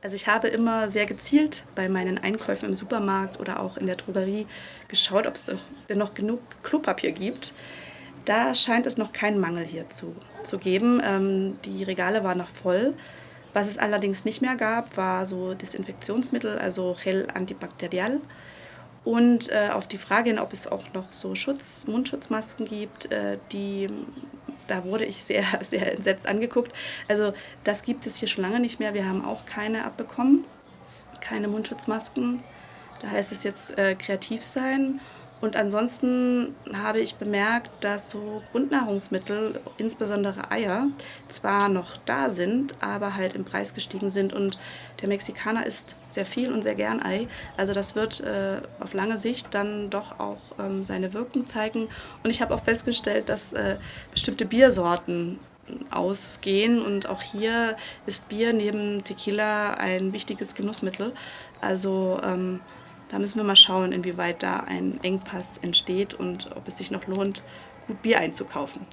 Also ich habe immer sehr gezielt bei meinen Einkäufen im Supermarkt oder auch in der Drogerie geschaut, ob es denn noch genug Klopapier gibt. Da scheint es noch keinen Mangel hier zu, zu geben. Ähm, die Regale waren noch voll. Was es allerdings nicht mehr gab, war so Desinfektionsmittel, also Gel antibakterial. Und äh, auf die Frage hin, ob es auch noch so Schutz, Mundschutzmasken gibt, äh, die da wurde ich sehr, sehr entsetzt angeguckt. Also das gibt es hier schon lange nicht mehr. Wir haben auch keine abbekommen, keine Mundschutzmasken. Da heißt es jetzt äh, kreativ sein und ansonsten habe ich bemerkt, dass so Grundnahrungsmittel, insbesondere Eier, zwar noch da sind, aber halt im Preis gestiegen sind. Und der Mexikaner isst sehr viel und sehr gern Ei. Also das wird äh, auf lange Sicht dann doch auch ähm, seine Wirkung zeigen. Und ich habe auch festgestellt, dass äh, bestimmte Biersorten ausgehen. Und auch hier ist Bier neben Tequila ein wichtiges Genussmittel. Also ähm, da müssen wir mal schauen, inwieweit da ein Engpass entsteht und ob es sich noch lohnt, gut Bier einzukaufen.